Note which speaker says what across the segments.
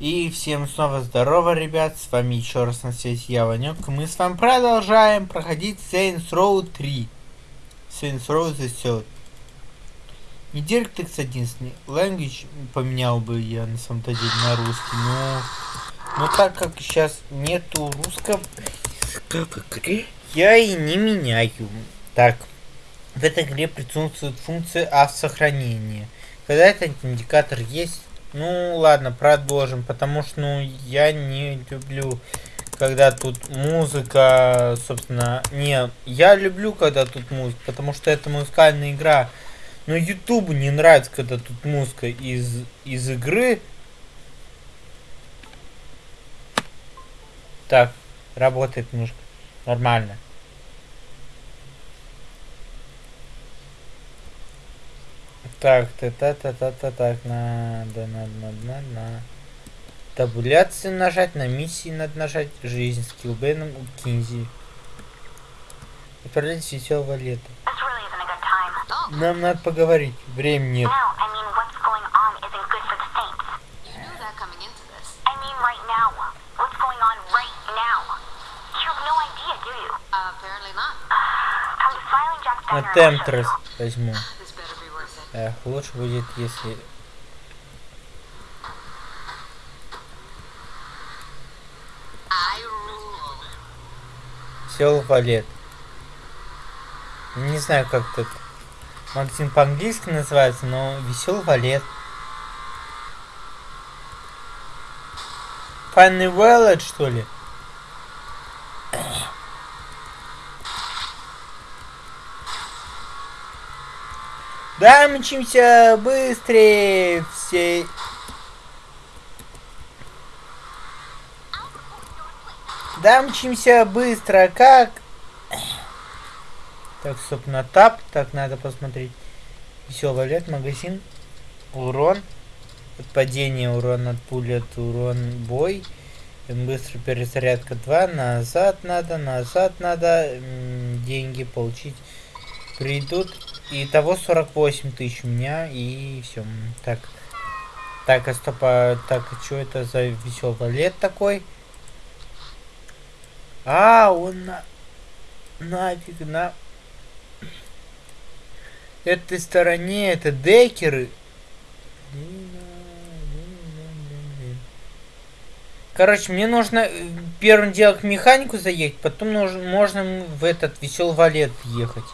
Speaker 1: И всем снова здорово, ребят, с вами еще раз на связи я, Ванек, мы с вами продолжаем проходить Saints Row 3. Saints Row The Third. Не DirectX 11, Language поменял бы я на самом деле на русский, но... Но так как сейчас нету русского языка в я и не меняю. Так, в этой игре присутствует функция автосохранения. Когда этот индикатор есть, ну ладно, продолжим, потому что ну я не люблю, когда тут музыка, собственно, не, я люблю, когда тут музыка, потому что это музыкальная игра. Но Ютубу не нравится, когда тут музыка из, из игры. Так, работает немножко. Нормально. Так, та та та та та так, надо, надо, надо, надо, на. Табуляцию нажать, на миссии надо нажать, жизнь, скилл Беном у Кинзи. Отправлять веселого лета. Нам надо поговорить, времени нет. На Темтрес возьму. Эх, лучше будет, если... Сел валет. Не знаю, как тут магазин по-английски называется, но весел валет. Funny Wallet, что ли? Да, мчимся быстрее все. Да, мчимся быстро, как? Так, на тап. Так, надо посмотреть. Веселый лет, магазин. Урон. От падения урон, от пули, от урон, бой. Быстро перезарядка 2. Назад надо, назад надо. Деньги получить придут. И того 48 тысяч у меня, и все. Так. Так, а стоп, а, так, что это за веселый лет такой? А, он на... Нафиг, на... Этой стороне, это декеры. Короче, мне нужно э, первым делом к механику заехать, потом нужно, можно в этот веселый валет ехать.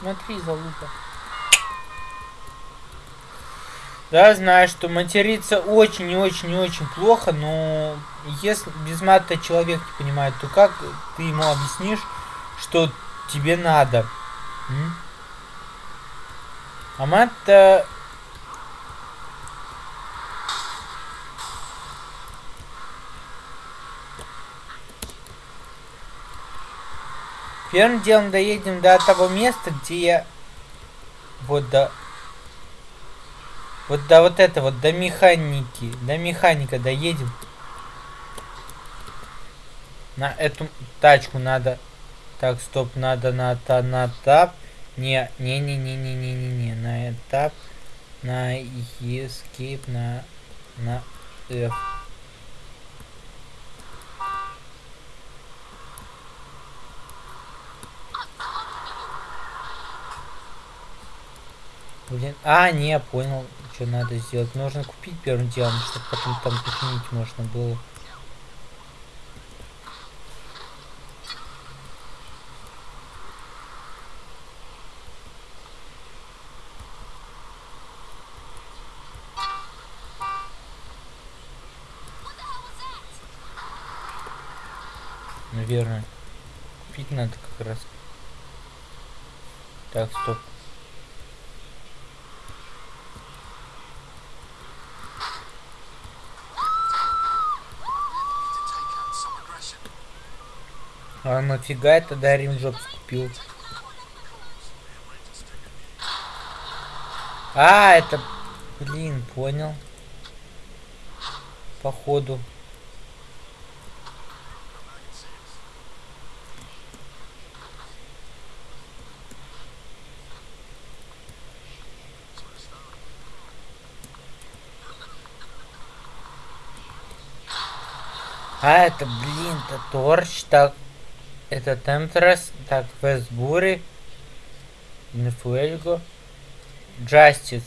Speaker 1: Смотри, залупа. Да, знаю, что материться очень и очень и очень плохо, но если без мата человек не понимает, то как ты ему объяснишь, что тебе надо? М? А мат-то Первым делом доедем до того места, где я... Вот до... Вот до вот этого, до механики. До механика доедем. На эту тачку надо... Так, стоп, надо на, та, на тап. Не, не, не, не, не, не, не, не, на этап. На escape, на, на F. Блин, а, не, понял, что надо сделать. Нужно купить первым делом, чтобы потом там починить можно было. Наверное. Купить надо как раз. Так, стоп. А нафига это Дарин Джобс купил? А, это... Блин, понял. Походу. А, это, блин, это Торч, так, это Темтрес, так, Вестбури, Нефуэльго, Джастис,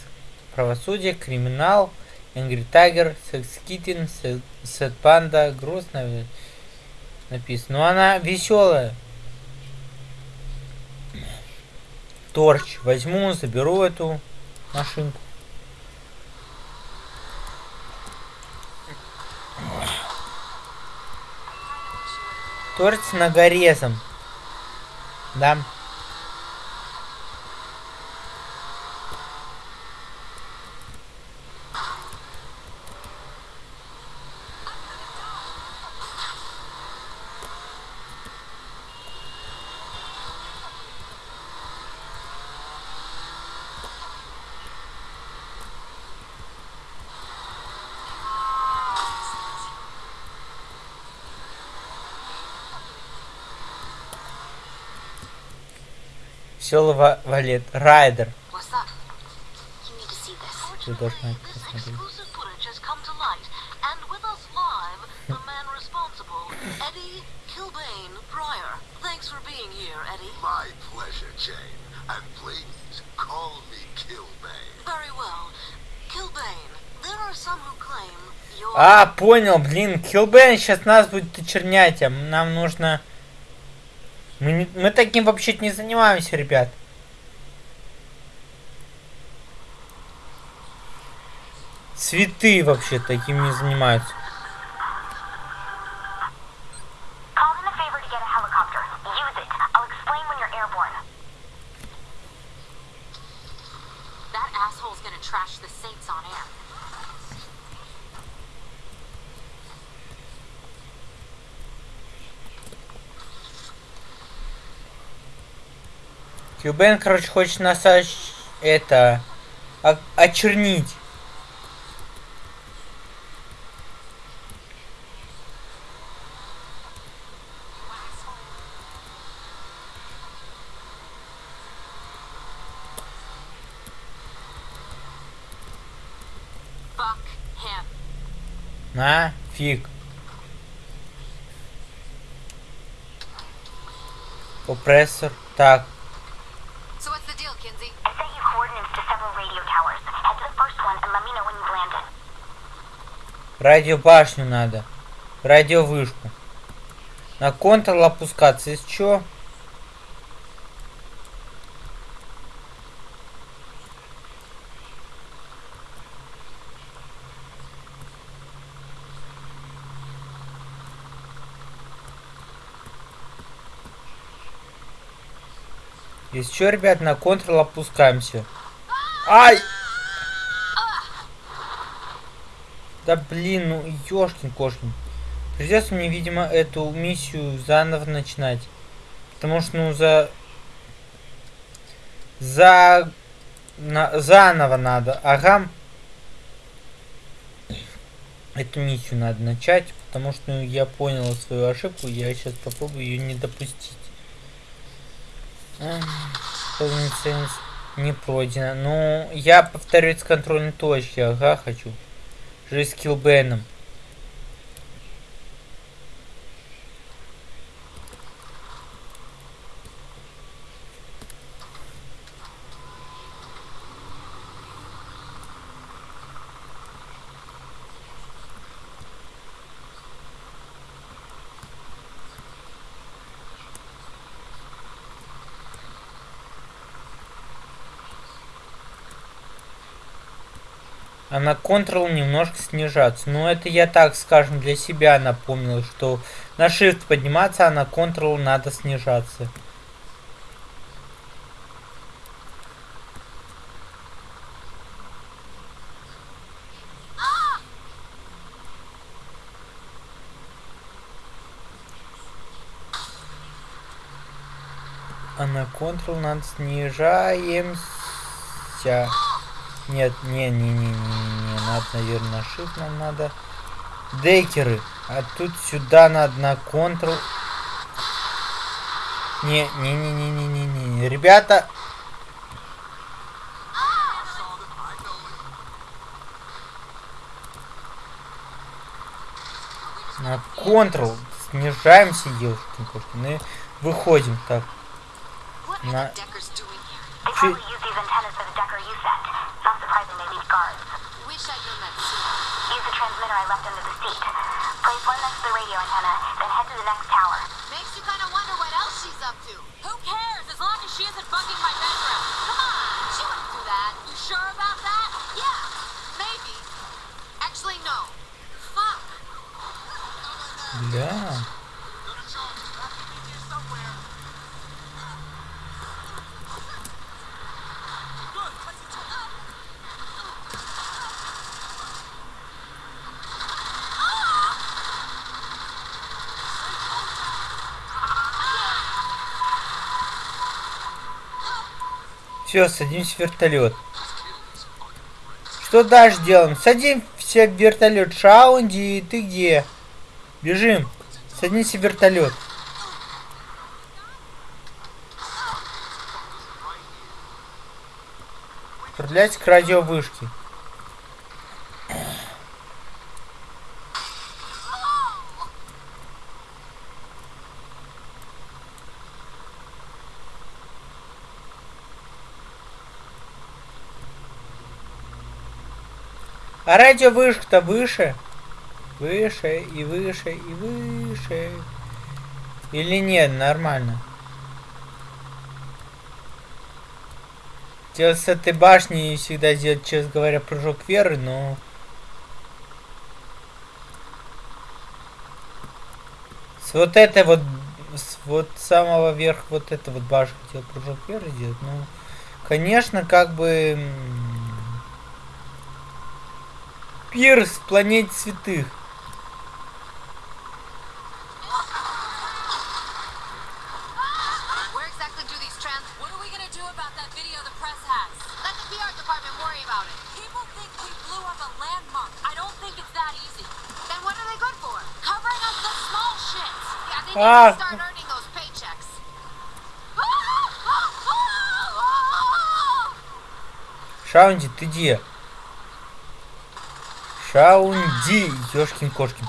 Speaker 1: Правосудие, Криминал, Энгри Тайгер, Секс Киттен, Сет Панда, грустно написано. Но она веселая. Торч. Возьму, заберу эту машинку. Торч с нагорезом. Да. Веселый валет. Райдер. Ты должна посмотреть. Eddie Kilbane Pryor. Thanks for being here, Eddie. My pleasure, Jane. And please, call me Kilbane. Very well. Kilbane, there are some who claim you're... А, понял, блин, Kilbane сейчас нас будет очернять, а нам нужно... Мы, не, мы таким вообще не занимаемся, ребят. Цветы вообще таким не занимаются. Кьюбен, короче, хочет нас это очернить. На, фиг. Компрессор. Так, Радиобашню надо. Радиовышку. На контрол опускаться. Из чего? Из чего, ребят, на контрол опускаемся. Ай! Да блин, ну ёшкин кошкин. Придется мне, видимо, эту миссию заново начинать. Потому что, ну, за... За... На... Заново надо. Ага. Эту миссию надо начать, потому что ну, я понял свою ошибку, я сейчас попробую ее не допустить. Не пройдено. Ну, я повторюсь с контрольной точки, ага, хочу. Жизнь с а на Ctrl немножко снижаться. Но это я так, скажем, для себя напомнил, что на Shift подниматься, а на Ctrl надо снижаться. А на Ctrl надо снижаемся. Нет, не, не, не, не, не, надо, наверное, на shift нам надо. Декеры. А тут сюда надо на контрол. Не, не, не, не, не, не, не. Ребята. На контрол. Снижаемся, девушки. Мы выходим. Так. На...
Speaker 2: They enemy guards.
Speaker 3: Wish I knew that sooner.
Speaker 2: Use the transmitter I left under the seat. Place one next to the radio antenna, then head to the next tower.
Speaker 3: Makes you kind of wonder what else she's up to.
Speaker 4: Who cares, as long as she isn't bugging my bedroom.
Speaker 3: Come on, she wouldn't do that.
Speaker 4: You sure about that?
Speaker 3: Yeah, maybe. Actually, no. Fuck.
Speaker 1: Yeah. Все, садимся в вертолет. Что дальше делаем? Садимся в вертолет. Шаунди, ты где? Бежим. Садимся в вертолет. Отправляйся к радиовышке. А радиовышка-то выше. Выше и выше и выше. Или нет, нормально. Делать с этой башни всегда делать, честно говоря, прыжок веры, но... С вот этой вот... С вот самого верха вот эта вот башня хотел прыжок веры делать, ну... Конечно, как бы... Пирс в планете святых. Ah. Шаунди, ты где? Шаунди, ёшкин кошкин.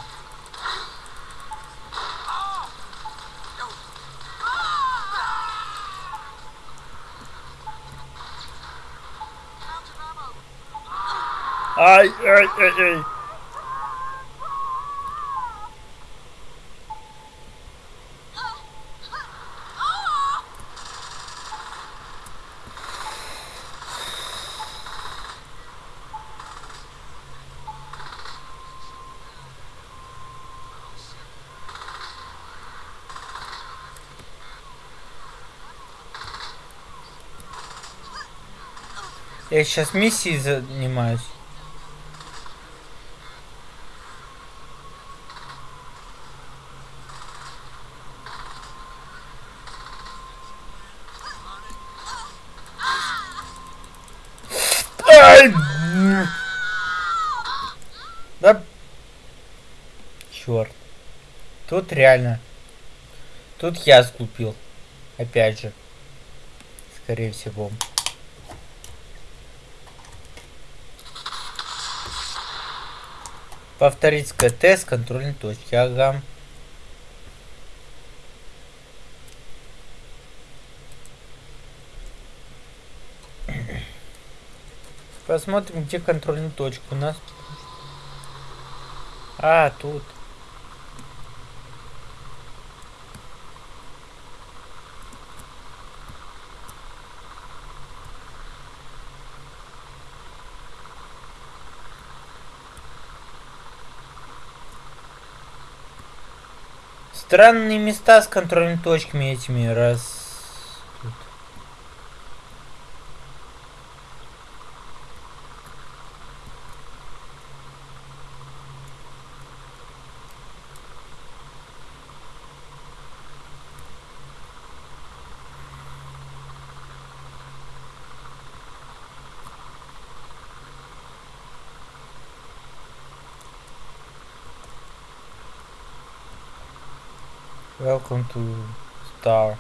Speaker 1: Ай, ай, ай, ай. Я сейчас миссией занимаюсь. Да. Черт. Тут реально. Тут я сглупил. Опять же. Скорее всего. Повторить КТ с контрольной точки. Ага. Посмотрим, где контрольная точка у нас. А, тут. Странные места с контрольными точками этими раз. Welcome to Star.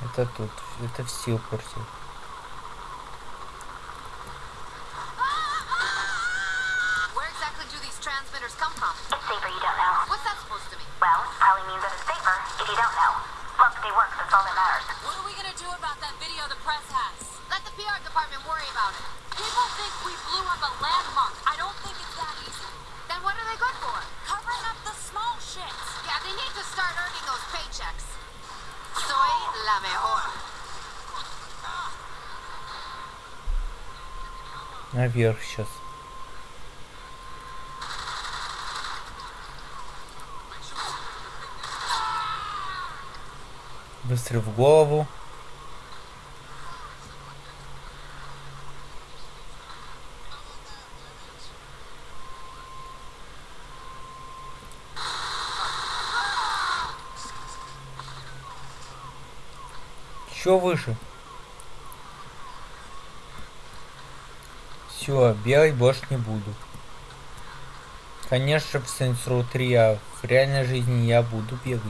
Speaker 1: Это тут, это в Силпорте. Наверх сейчас. Выстрел в голову. Еще выше. Все, бегать больше не буду. Конечно, в Saints Row 3, а в реальной жизни я буду бегать.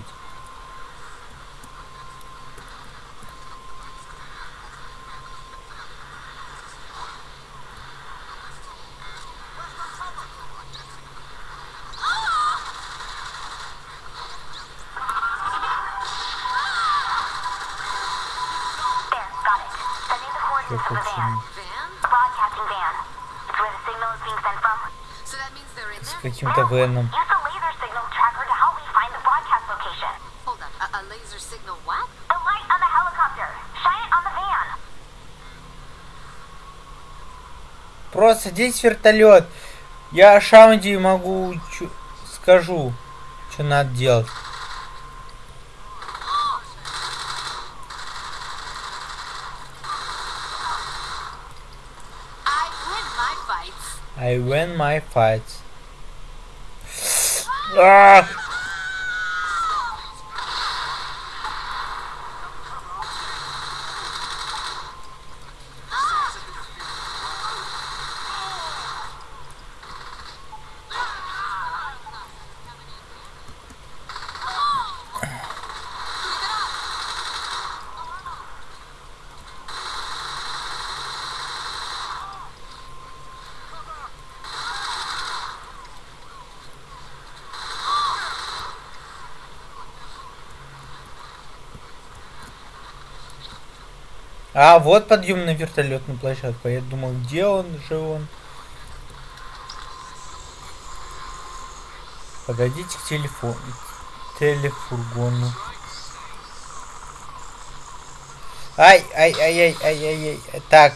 Speaker 2: Van.
Speaker 1: Просто здесь вертолет. Я Шаунди могу чу- скажу, что надо делать.
Speaker 3: I win my fights.
Speaker 1: Ah! А! Вот подъем на вертолетную площадку. Я думал, где он же он? Подойдите к телефону. Телефургону. Ай, ай, ай, ай, ай, ай, ай. Так.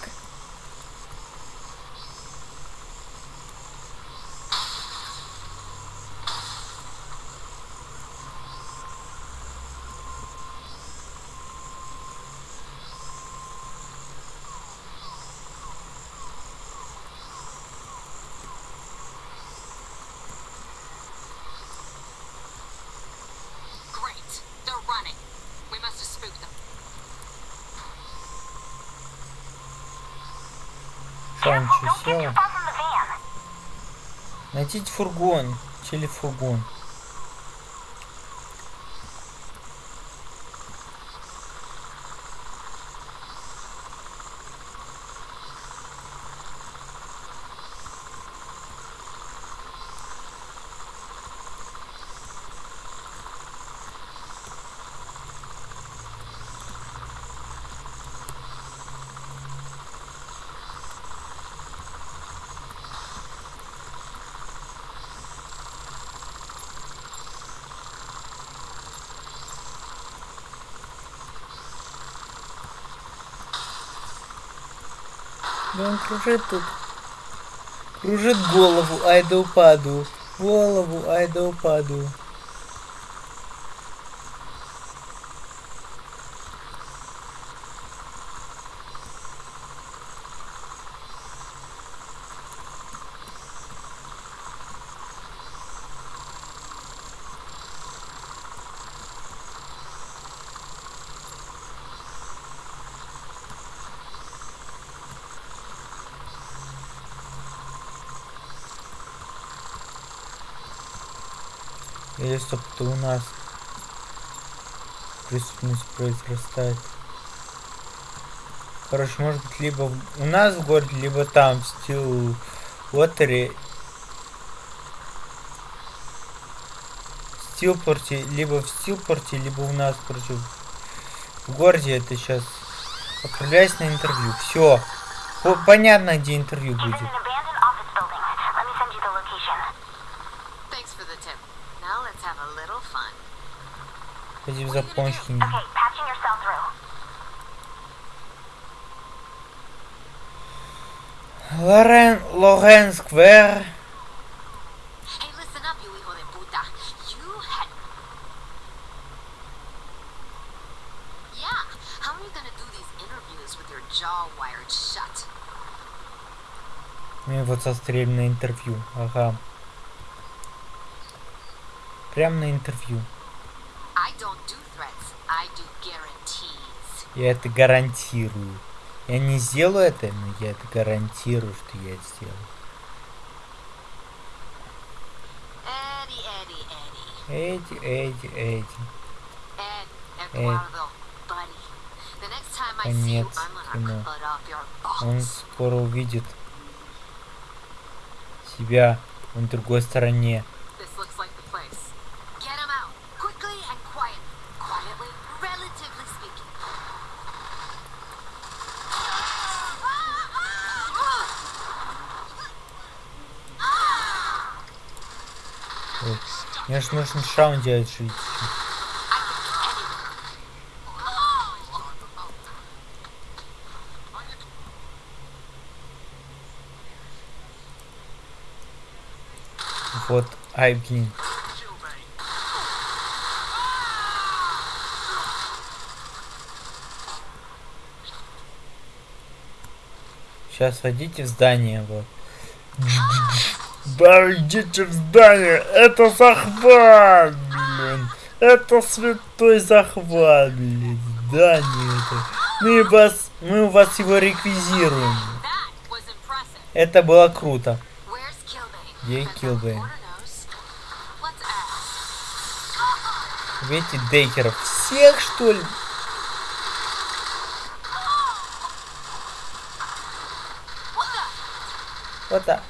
Speaker 1: Найдите фургон. Телефургон. Да он кружит тут. Кружит голову, ай да упаду. Голову, ай да упаду. Или стоп, это у нас преступность произрастает. Короче, может быть, либо у нас в городе, либо там, в Уотере. В Стилпорте, либо в Стилпорте, либо у нас, короче, в городе это сейчас. Отправляйся на интервью. Все. Понятно, где интервью будет.
Speaker 3: With your jaw wired shut?
Speaker 1: Мы вот застрелим на интервью. Ага. Прям на интервью. Я это гарантирую. Я не сделаю это, но я это гарантирую, что я это сделаю.
Speaker 3: Time I see you,
Speaker 1: Конец кино. Он скоро увидит себя на другой стороне. Же нужно шаун делать жить. Вот, ай, блин. Сейчас войдите в здание, вот. Да, идите в здание, это захват, блин. Это святой захват, блин. Здание это. Мы вас, мы у вас его реквизируем. Это было круто. Где
Speaker 4: ask.
Speaker 1: Видите, Дейкеров всех, что ли? Вот так.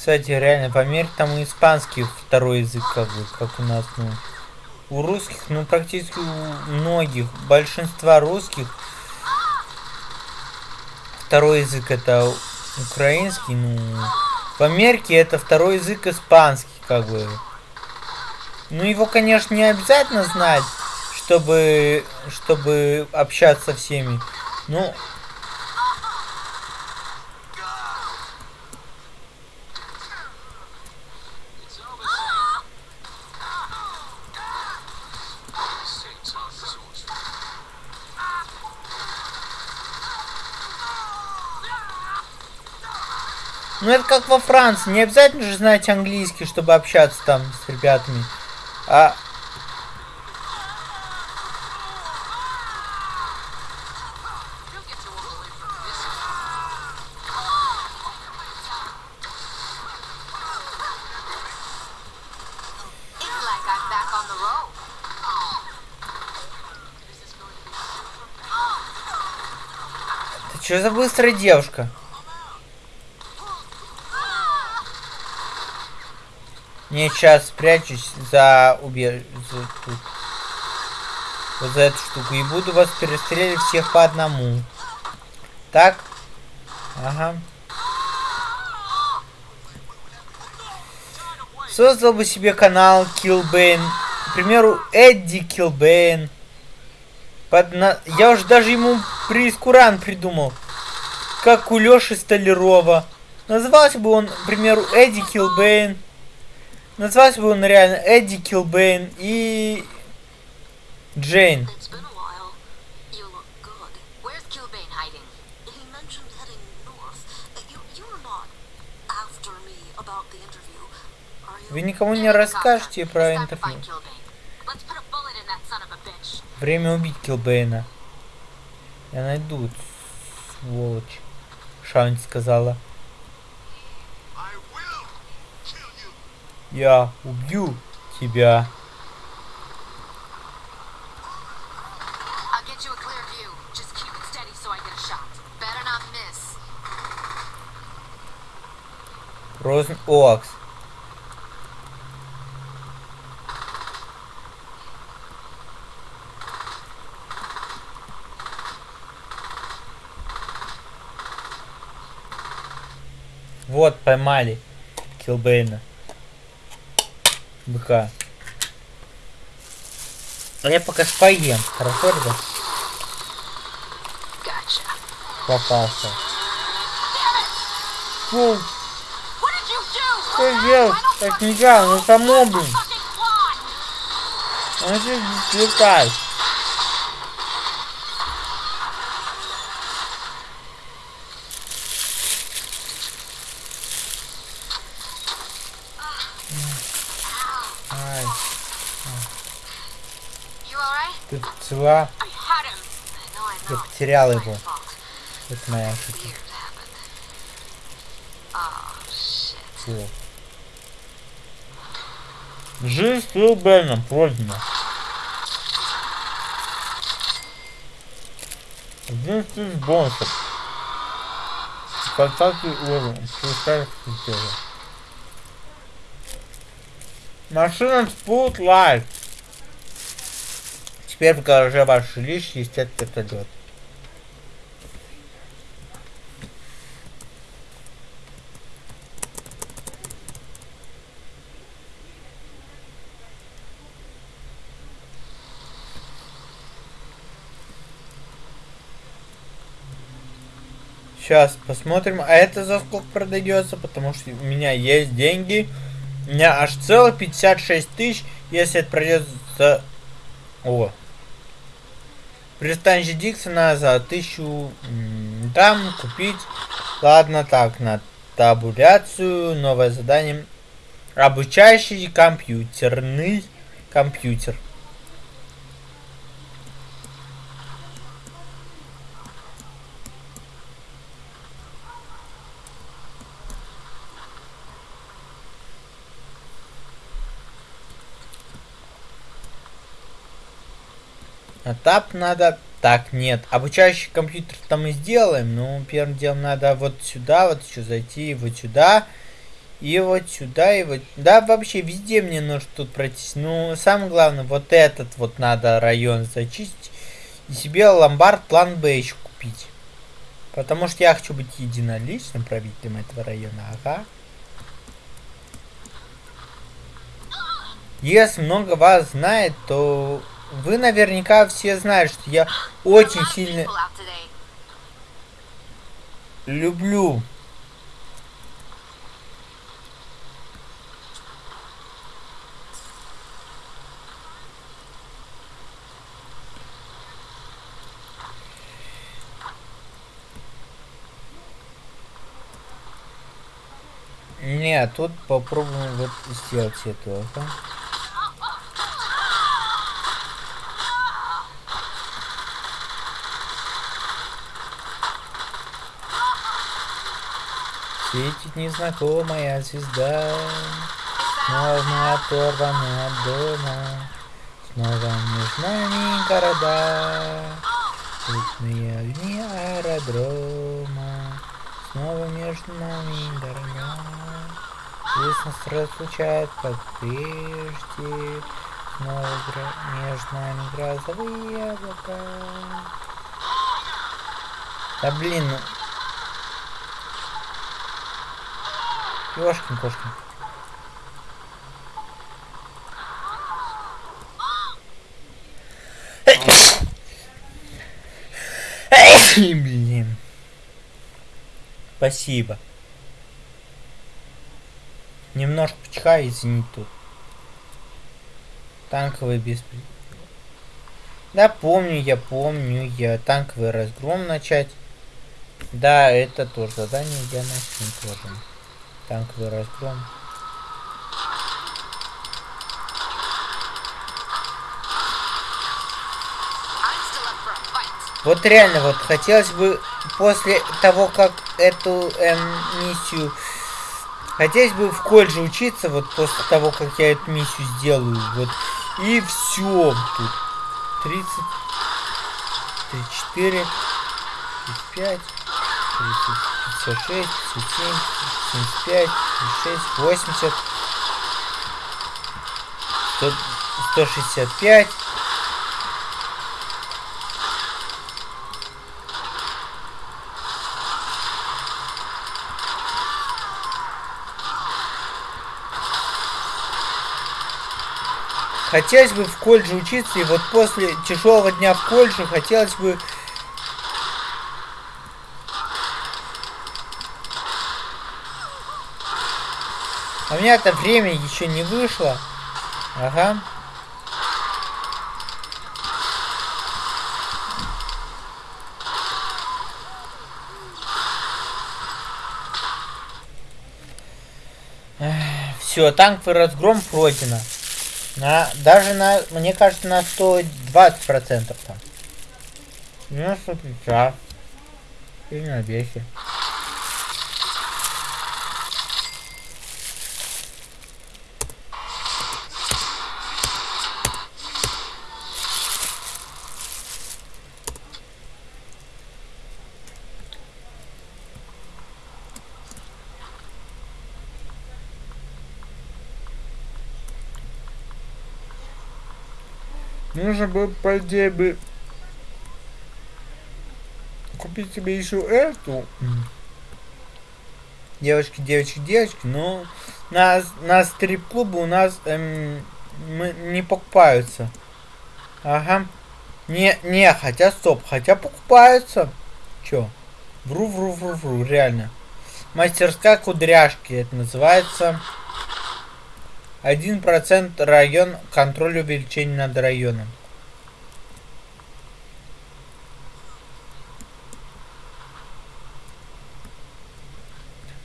Speaker 1: Кстати, реально, померь там у испанских второй язык, как бы, как у нас, ну. У русских, ну, практически у многих, большинства русских второй язык это украинский, ну, в Америке это второй язык испанский, как бы. Ну, его, конечно, не обязательно знать, чтобы, чтобы общаться со всеми. Ну, Ну это как во Франции, не обязательно же знать английский, чтобы общаться там с ребятами. А
Speaker 3: You'll get to walk
Speaker 1: Не, сейчас спрячусь за убеж... за тут. Вот за эту штуку. И буду вас перестреливать всех по одному. Так? Ага. Создал бы себе канал Killbane к примеру, Эдди Килбейн. Под на- Я уже даже ему прескуран придумал. Как у Лёши Столярова. Назывался бы он, к примеру, Эдди Килбейн. Назывался бы он реально Эдди Килбейн и Джейн.
Speaker 4: Uh?
Speaker 1: Вы никому не расскажете про интервью. Время убить Килбейна. Я найду, сволочь. Шаунти сказала.
Speaker 3: Better not miss.
Speaker 1: Розен Оакс. Вот, поймали Килбейна. Быка. А я пока поем. Хорошо, ребят? Попался. Фу, что делать? Так нельзя, ну само, блин. Он же летает. Ай,
Speaker 3: You alright? I
Speaker 1: Я
Speaker 3: My
Speaker 1: его. Это моя ошибка. Фу. Жизнь с Лил Беном пройдена. Один из бонусов. Контакты уровень. Пускай. Машина Spotlight. Теперь в гараже есть этот вертолет. Сейчас посмотрим. А это за сколько продается? Потому что у меня есть деньги. У меня аж целых 56 тысяч. Если это пройдет. О. Пристанище Диксона за тысячу там купить. Ладно, так, на табуляцию. Новое задание. Обучающий компьютерный компьютер. А тап надо... Так, нет. Обучающий компьютер там мы сделаем. Но первым делом надо вот сюда, вот еще зайти, вот сюда. И вот сюда, и вот... Да, вообще везде мне нужно тут пройтись. Ну, самое главное, вот этот вот надо район зачистить. И себе ломбард план Б еще купить. Потому что я хочу быть единоличным правителем этого района. Ага. Если много вас знает, то вы наверняка все знаете, что я очень сильно люблю Нет, тут попробуем вот сделать это. Светит незнакомая звезда, Снова оторваны от дома, Снова между нами города, Цветные огни аэродрома, Снова между нами города. Здесь нас разлучают, как прежде, Снова между нами грозовые облака. Да блин, Ёшкин кошкин. Блин. Спасибо. Немножко почихаю, извините тут. Танковый беспредел. Да, помню, я помню, я танковый разгром начать. Да, это тоже задание я начну тоже. Танковый разгром. Вот реально, вот хотелось бы после того, как эту эм, миссию... Хотелось бы в колледже учиться, вот после того, как я эту миссию сделаю, вот. И все. Тут 30, 34, 35, 30, 56, 57, 75, 56, 80, 100, 165. Хотелось бы в колледже учиться, и вот после тяжелого дня в колледже хотелось бы... у меня это время еще не вышло. Ага. Все, танковый разгром пройдено. На, даже на, мне кажется, на 120 процентов там. Ну, что ты прав. И на вехе. Нужно бы, по идее, бы купить себе еще эту. Девочки, девочки, девочки, но на, на стрип-клубы у нас эм, мы, не покупаются. Ага. Не, не, хотя стоп, хотя покупаются. Чё? Вру, вру, вру, вру, реально. Мастерская кудряшки, это называется. 1% район контроль увеличения над районом.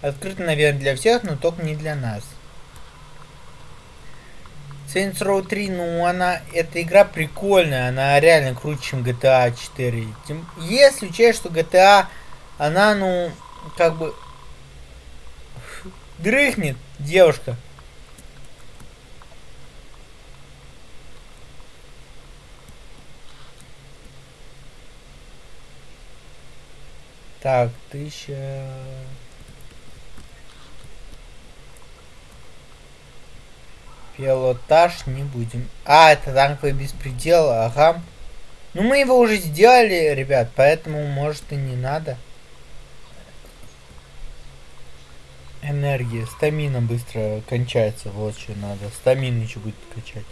Speaker 1: Открыто, наверное, для всех, но только не для нас. Saints Row 3, ну она, эта игра прикольная, она реально круче, чем GTA 4. Тем, если учесть, что GTA, она, ну, как бы, дрыхнет девушка. Так, тысяча... Пилотаж не будем. А, это танковый беспредел, ага. Ну мы его уже сделали, ребят, поэтому может и не надо. Энергия, стамина быстро кончается, вот что надо. Стамину еще будет качать.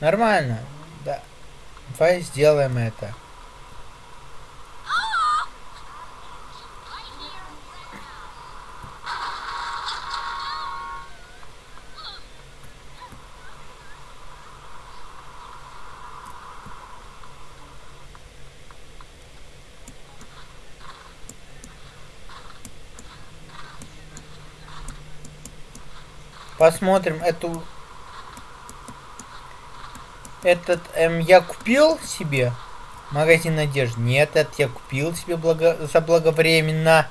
Speaker 1: Нормально, да. Давай сделаем это. Посмотрим эту... Этот эм, я купил себе магазин одежды. Нет, этот я купил себе благо... за благовременно.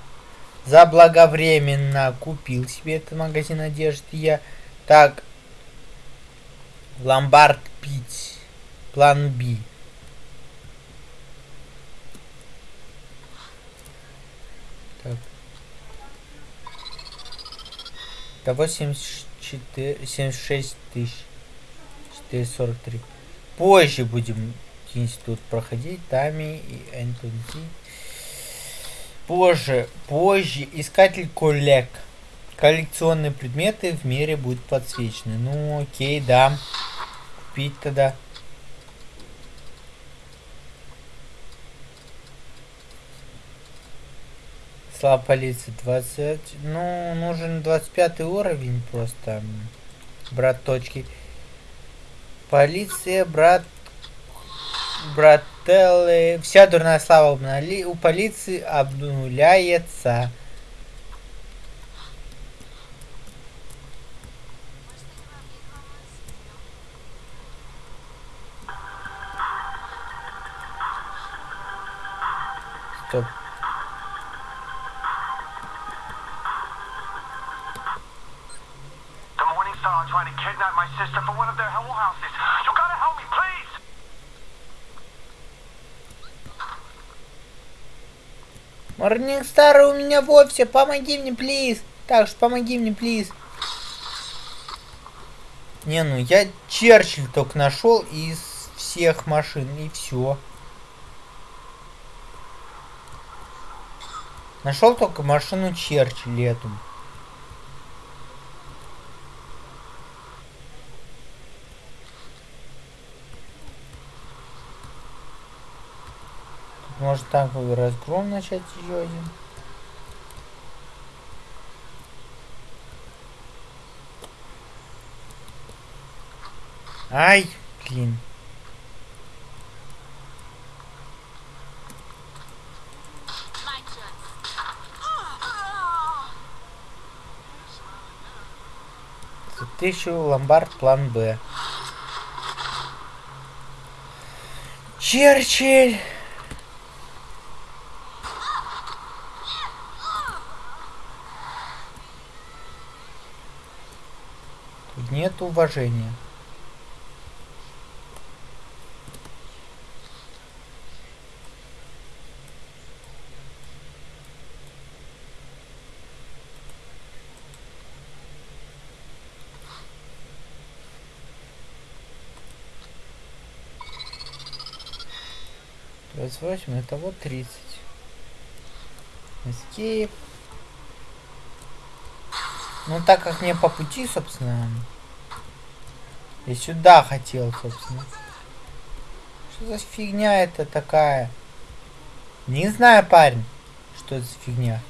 Speaker 1: За благовременно купил себе этот магазин одежды я. Так. Ломбард пить. План Б. Так. Того 74, 76 тысяч. 443. Позже будем институт проходить. Тами и Энтони. Позже, позже. Искатель коллег. Коллекционные предметы в мире будут подсвечены. Ну, окей, да. купить тогда? Слава полиции 20. Ну, нужен 25 уровень просто. Брат точки. Полиция, брат... Брателлы. Вся дурная слава обнули- у полиции обнуляется. Стоп.
Speaker 5: Trying to kidnap my sister from one of their whorehouses. You gotta help me, please!
Speaker 1: Морнингстар у меня вовсе, помоги мне, плиз. Так что помоги мне, плиз. Не, ну я Черчилль только нашел из всех машин, и все. Нашел только машину Черчилль эту. Может танковый разгром начать еще один? Ай, блин. Тысячу ломбард план Б. Черчилль! Тут нет уважения. Двадцать восемь, это вот тридцать. Escape. Ну, так как мне по пути, собственно, я сюда хотел, собственно. Что за фигня это такая? Не знаю, парень, что это за фигня.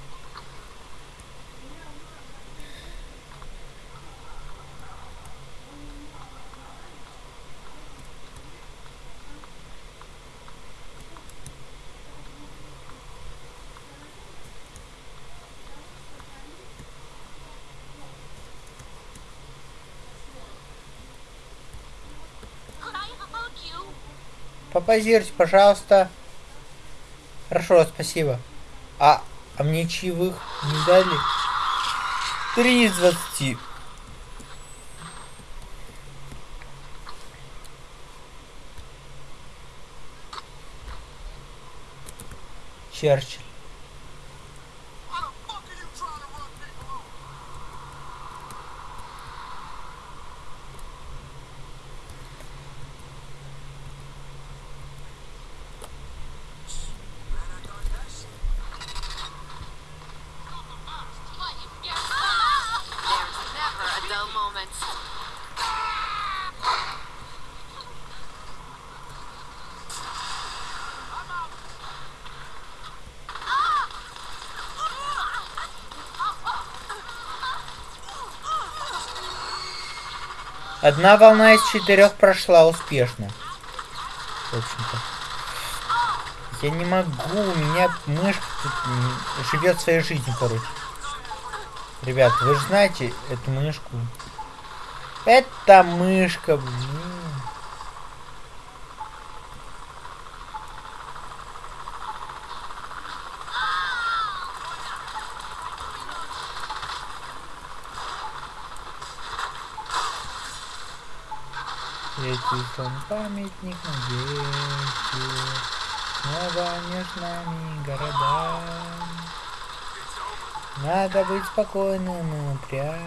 Speaker 3: Could I hug you?
Speaker 1: Попозируйте, пожалуйста. Хорошо, спасибо. А, а мне чаевых не дали? Три из двадцати. Черчилль. Одна волна из четырех прошла успешно. В общем-то. Я не могу, у меня мышка тут живет своей жизнью, короче. Ребят, вы же знаете эту мышку. Это мышка, блин. Памятник надежде. Снова между нами города. Надо быть спокойным и упрямым.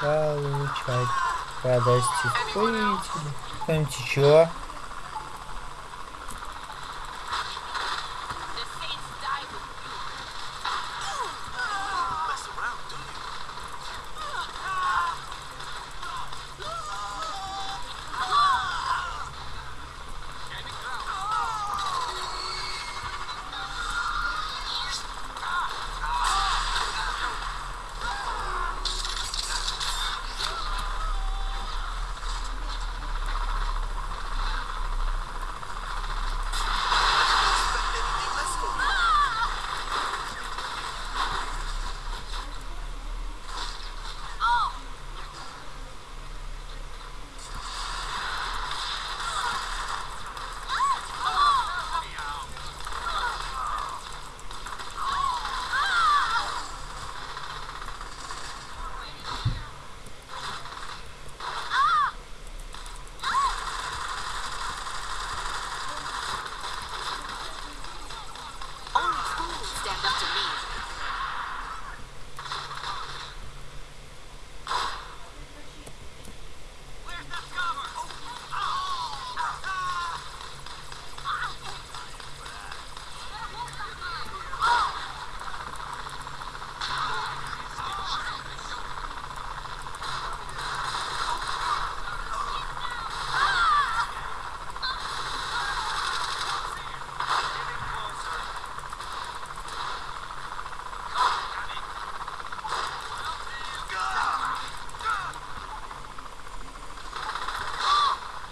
Speaker 1: Получать радость испытывателя. Кто-нибудь еще?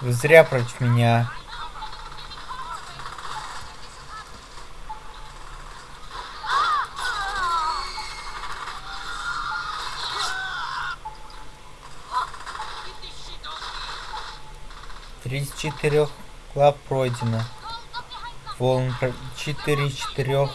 Speaker 1: Вы зря против меня. Тридцать четырех глав пройдено. Волн четыре четырех.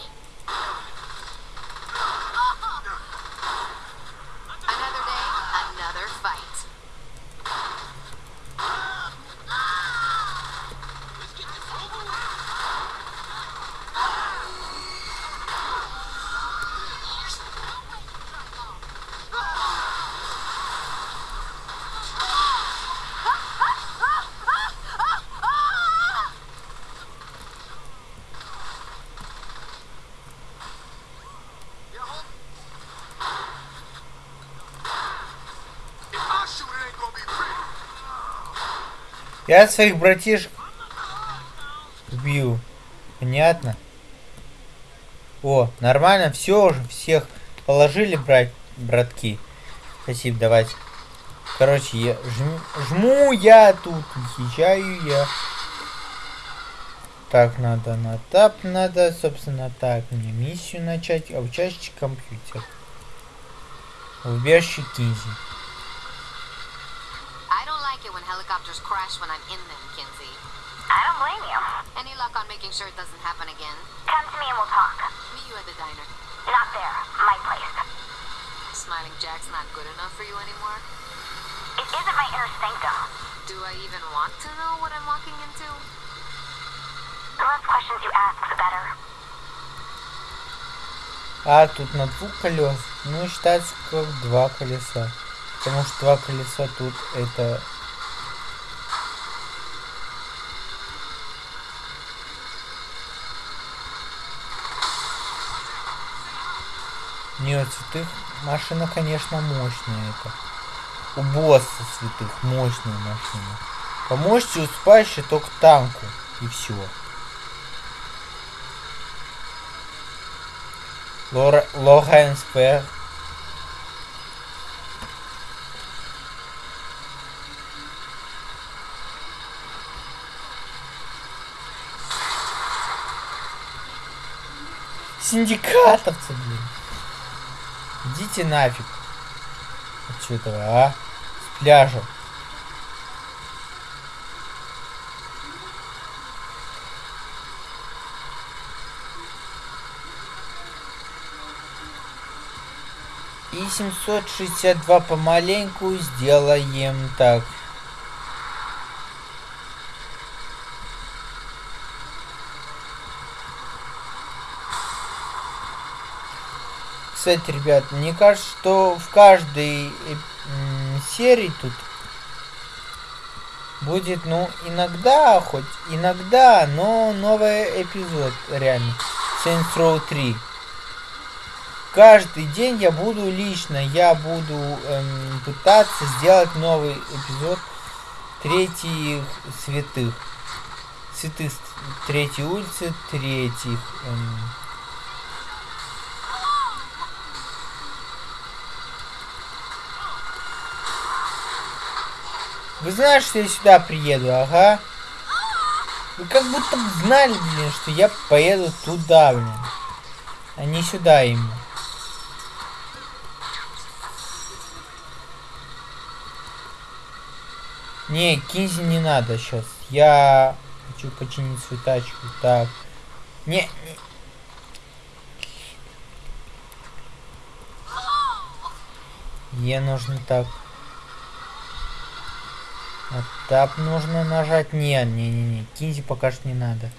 Speaker 1: Я своих братишек убью. Понятно? О, нормально, все уже, всех положили, брать, братки. Спасибо, давайте. Короче, я жму, жму я тут, езжаю я. Так, надо на тап, надо, собственно, так, мне миссию начать, обучающий компьютер. Убежище Кинзи.
Speaker 3: helicopters crash when I'm in them, Kinsey.
Speaker 2: I don't blame you.
Speaker 3: Any luck on making sure it doesn't happen again?
Speaker 2: Come to me and we'll talk.
Speaker 3: Meet you at the diner.
Speaker 2: Not there. My place.
Speaker 3: Smiling Jack's not good enough for you anymore?
Speaker 2: It isn't my inner sanctum.
Speaker 3: Do I even want to know what I'm walking into?
Speaker 2: The less questions you ask, the better.
Speaker 1: А, тут на двух колес. Ну, считается как два колеса. Потому что два колеса тут это... Нет, святых машина, конечно, мощная это. У босса святых мощная машина. Поможете успающей только танку. И все. Лора, Лоренс. Синдикатовцы, блин. Идите нафиг. Отсюда, а? С пляжа. И 762 помаленьку сделаем так. Кстати, ребят, мне кажется, что в каждой э, серии тут будет, ну, иногда, хоть иногда, но новый эпизод, реально. Saints Row 3 каждый день я буду лично, я буду эм, пытаться сделать новый эпизод третьих святых. Святых третьей улицы, третьих. эм. Вы знаете, что я сюда приеду, ага? Вы как будто знали, блин, что я поеду туда, блин. А не сюда именно. Не, Кинзи не надо сейчас. Я хочу починить свою тачку. Так. Не, не. Е нужно так. А тап нужно нажать. Не, не, не, не. Кинзи пока что не надо.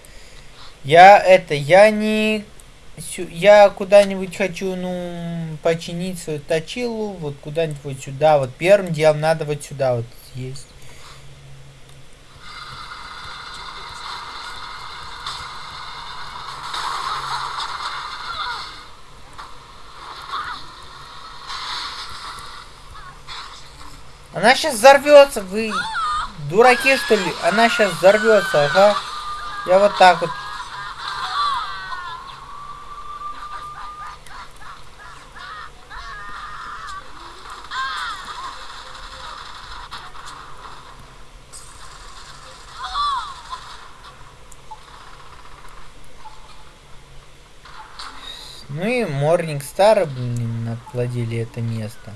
Speaker 1: Я это, я не... Я куда-нибудь хочу, ну, починить свою точилу, вот куда-нибудь вот сюда, вот первым делом надо вот сюда вот есть. Она сейчас взорвется, вы Дураки, что ли? Она сейчас взорвется, ага. Я вот так вот. Ну и Морник Стар, блин, это место.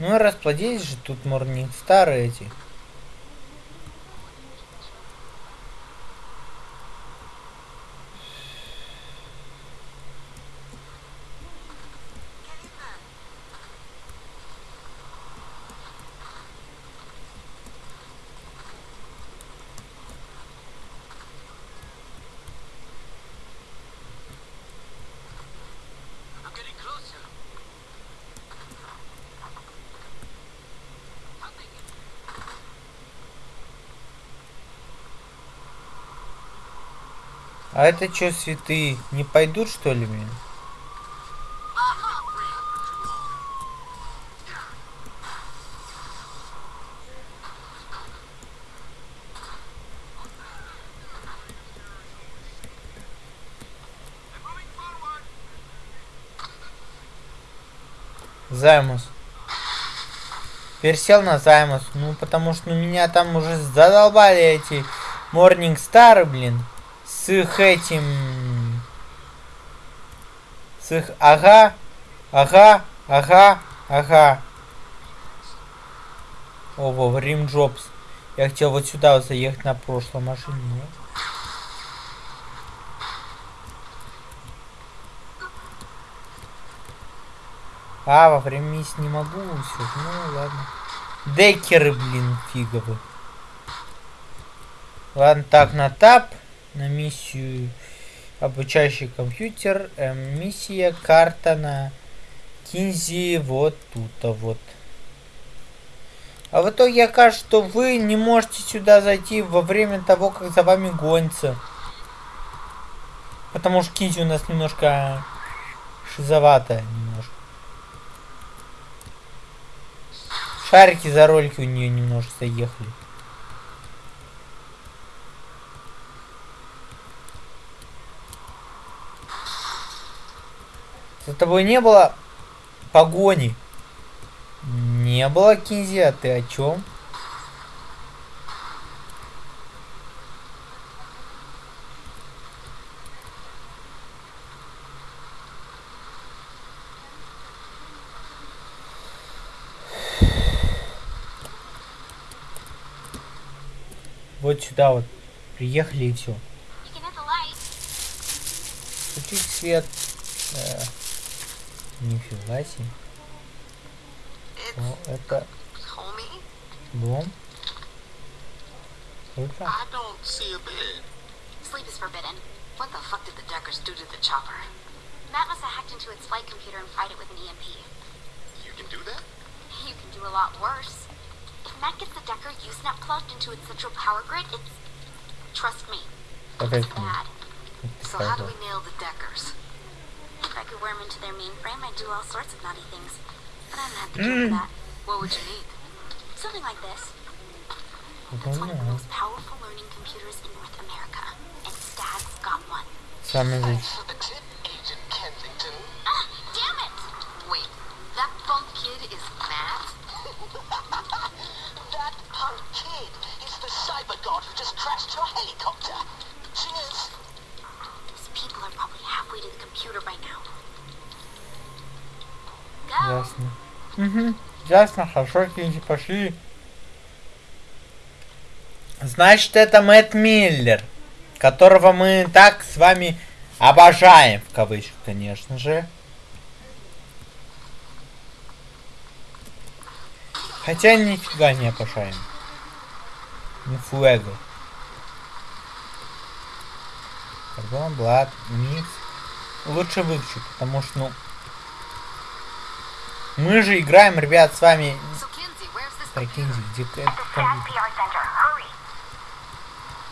Speaker 1: Ну и расплодились же тут Morning Star эти. А это чё, святые, не пойдут что ли
Speaker 5: forward.
Speaker 1: Займус. Пересел на Займус. Ну, потому что ну, меня там уже задолбали эти Morning Star, блин. С этим... С их... Ага, ага, ага, ага. О, во, Рим Джобс. Я хотел вот сюда вот заехать на прошлой машине. но- А, во время миссии не могу все. Ну ладно. Декеры, блин, фиговы. Ладно, так, на тап. На миссию обучающий компьютер. эм, миссия, карта на Кинзи. Вот тут, а вот. А в итоге окажется, что вы не можете сюда зайти во время того, как за вами гонится. Потому что Кинзи у нас немножко шизоватая немножко. Шарики за ролики у нее немножко заехали. За тобой не было погони. Не было Кинзи, а ты о чем? Вот сюда вот. Приехали и все. Включить свет. Э, нифига себе. О, это
Speaker 3: Homie?
Speaker 1: дом. Круто.
Speaker 5: I don't see a bed.
Speaker 2: Sleep is forbidden.
Speaker 3: What the fuck did the Deckers do to the chopper?
Speaker 2: Matt must have hacked into its flight computer and fried it with an EMP.
Speaker 5: You can do that?
Speaker 2: You can do a lot worse. If Matt gets the Decker Usenet plugged into its central power grid, it's... Trust me, it's
Speaker 1: Подожди.
Speaker 2: bad.
Speaker 3: So how do we nail the Deckers?
Speaker 2: I could worm into their mainframe, I'd do all sorts of naughty things. But I'm not the mm. for that.
Speaker 3: What would you need?
Speaker 2: Something like this. It's one of the most powerful learning computers in North America. And Stag got one.
Speaker 5: Some of these. Agent Kensington.
Speaker 2: Ah, damn it!
Speaker 3: Wait, that punk kid is mad?
Speaker 5: that punk kid is the cyber god who just crashed your helicopter. Cheers!
Speaker 2: These people are probably halfway to the computer by now.
Speaker 1: Ясно. Угу. Ясно, хорошо, Кинзи, пошли. Значит, это Мэтт Миллер, которого мы так с вами обожаем, в кавычках, конечно же. Хотя нифига не обожаем. Не фуэго. Карбон, Блад, Микс. Лучше выключу, потому что, ну... Мы же играем, ребят, с вами... Кинзи, где ты?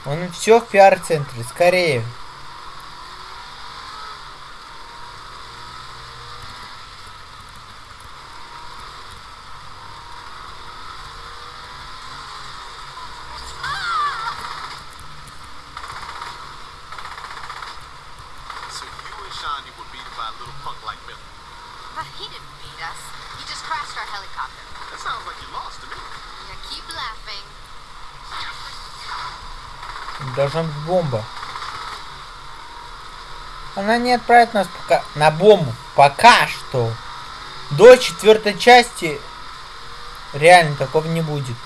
Speaker 1: Он все в пиар-центре, скорее. Должна быть бомба. Она не отправит нас пока на бомбу. Пока что. До четвертой части реально такого не будет.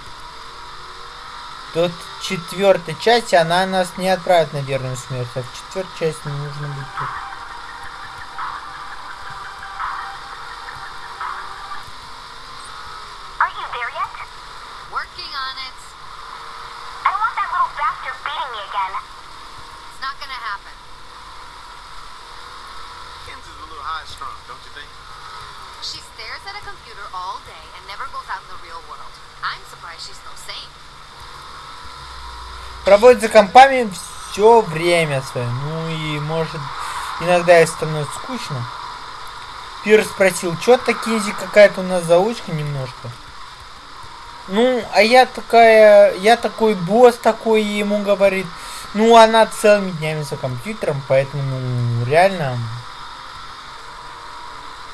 Speaker 1: До четвертой части она нас не отправит на верную смерть, а в четвертой части не нужно быть Проводит за компами все время свое. Ну и может иногда ей становится скучно. Пир спросил, что такие какая-то у нас заучка немножко. Ну, а я такая, я такой босс такой, и ему говорит, ну, она целыми днями за компьютером, поэтому, ну, реально,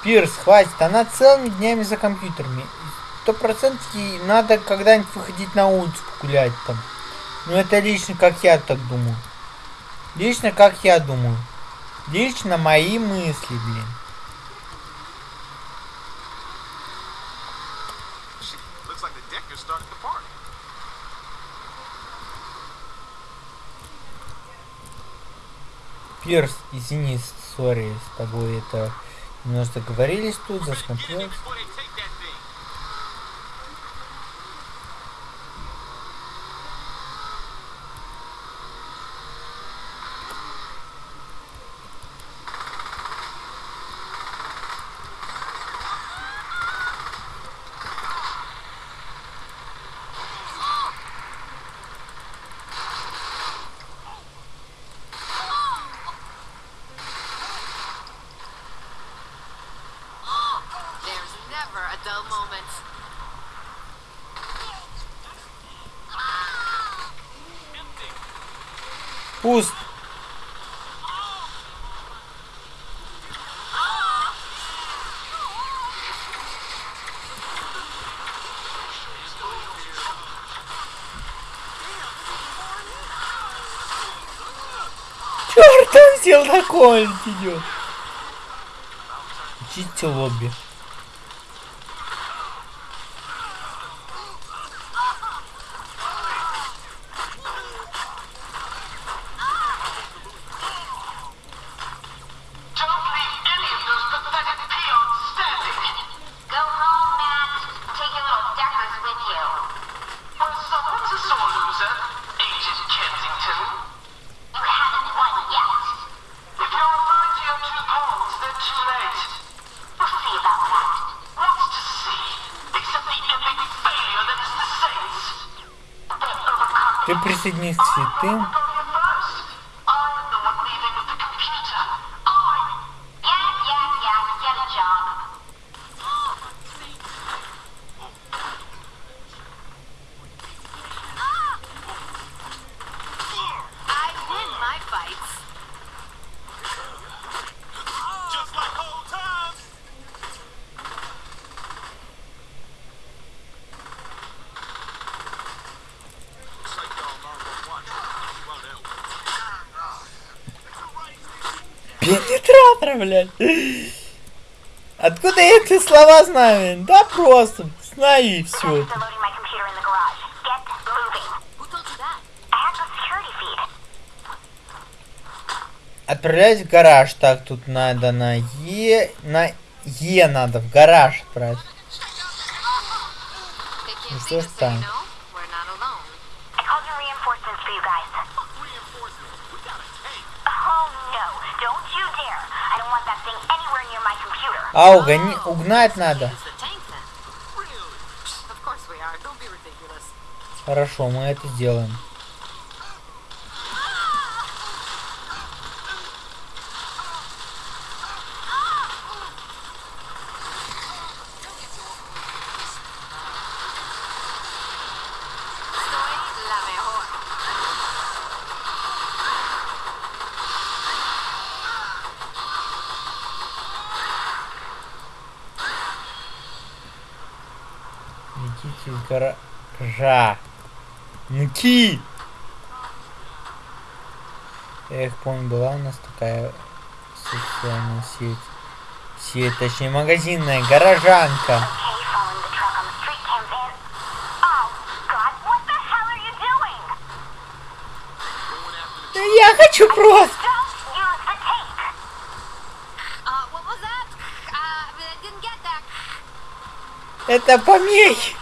Speaker 1: Пирс, хватит, она целыми днями за компьютерами. Сто процентов ей надо когда-нибудь выходить на улицу погулять там. Ну, это лично как я так думаю. Лично как я думаю. Лично мои мысли, блин. Пирс, извини, сори, с тобой это немножко договорились тут, засмотрелись. Пуст. Черт, он сел на коль идет. Чисти лобби. Пенетратор, блядь. Откуда я эти слова знаю? Да просто, знаю и все. Отправлять в гараж. Так, тут надо на Е... На Е надо в гараж отправить. Ну что ж там? А, угони... угнать надо. Хорошо, мы это сделаем. Ха. Ники! Я их помню, была у нас такая социальная сеть. Сеть, точнее магазинная, горожанка. Я хочу просто! Это помехи!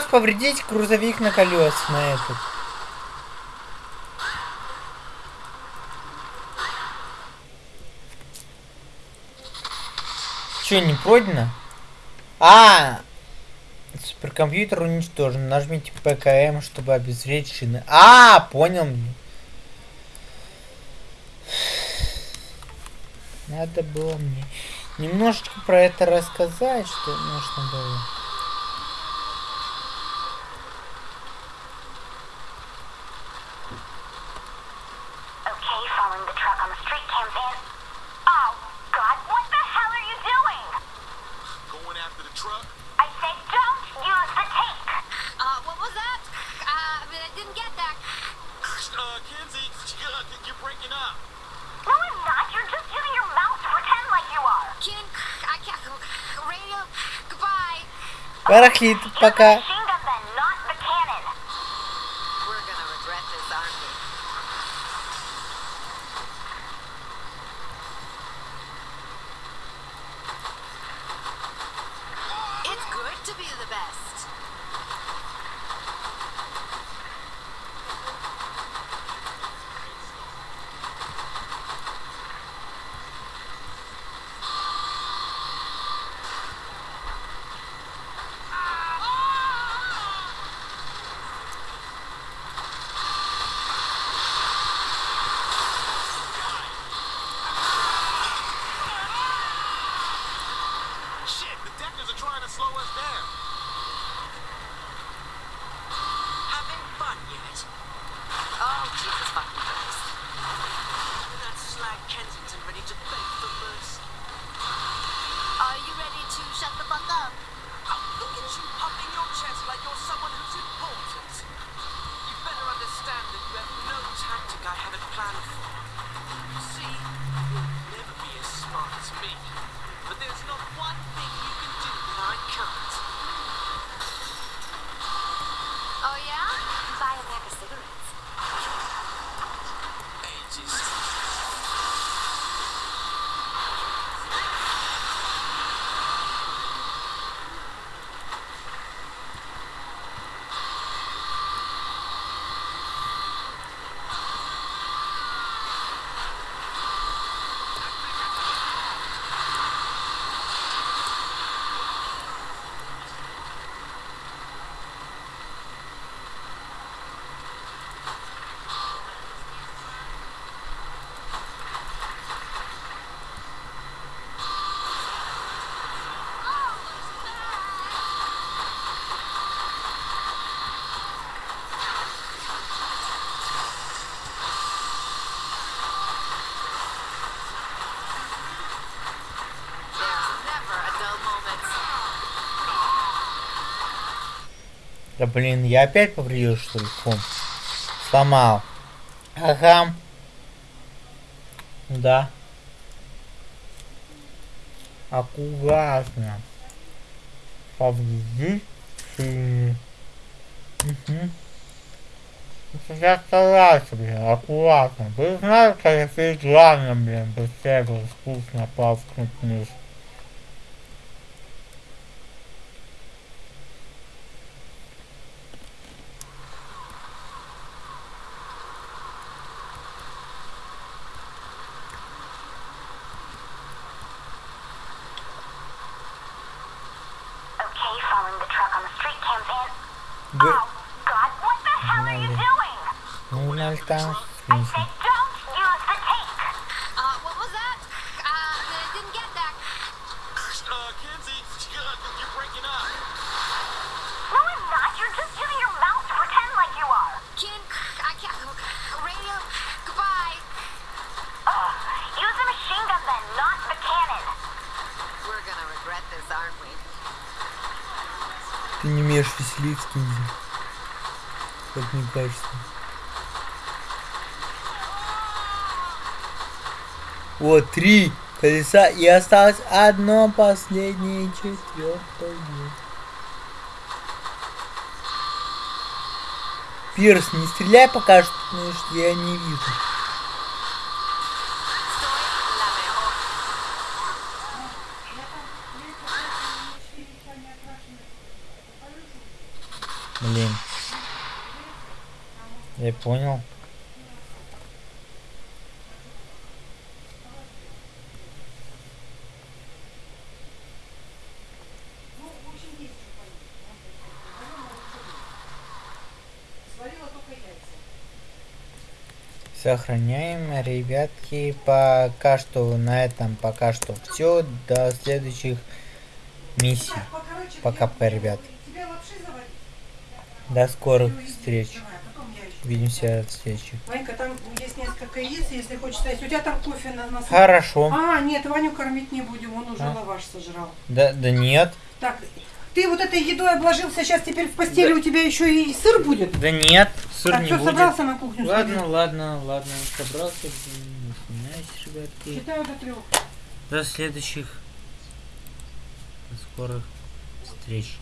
Speaker 1: Как повредить грузовик на колес на этот? Че, не пройдено? А, суперкомпьютер уничтожен. Нажмите ПКМ, чтобы обезвредить шины. А, понял. мне Надо было мне немножечко про это рассказать, что нужно было. Барахлит пока. Да блин, я опять повредил что ли фон? Сломал. Ага. Да. Аккуратно. Повредить. Угу. Я старался, блин, аккуратно. Вы знаете, как это главное, блин, быстрее было вкусно
Speaker 2: павкнуть мышь.
Speaker 1: Yo...
Speaker 2: Oh, God, what the hell are you doing?
Speaker 1: Веселиться, Кинзи. Как не кажется. Вот, три колеса, и осталось одно последнее четвертое. Пирс, не стреляй пока что, потому что я не вижу.
Speaker 6: Soy la mejor.
Speaker 1: Блин. Я понял. Сохраняем, ребятки, пока что на этом пока что все. До следующих миссий. Пока-пока, ребят. До скорых встреч. Увидимся в следующих.
Speaker 7: Ванька, там есть несколько яиц, если хочешь есть. У тебя там кофе на нас.
Speaker 1: Хорошо.
Speaker 7: А, нет, Ваню кормить не будем, он уже
Speaker 1: А?
Speaker 7: лаваш сожрал.
Speaker 1: Да, да нет.
Speaker 7: Так, ты вот этой едой обложился, сейчас теперь в постели у тебя еще и сыр будет?
Speaker 1: Да нет, сыр
Speaker 7: так,
Speaker 1: не
Speaker 7: все,
Speaker 1: будет.
Speaker 7: собрался на кухню?
Speaker 1: Ладно,
Speaker 7: сходить?
Speaker 1: ладно, ладно, собрался. Не ребятки.
Speaker 7: Считаю до трех.
Speaker 1: До следующих скорых встреч.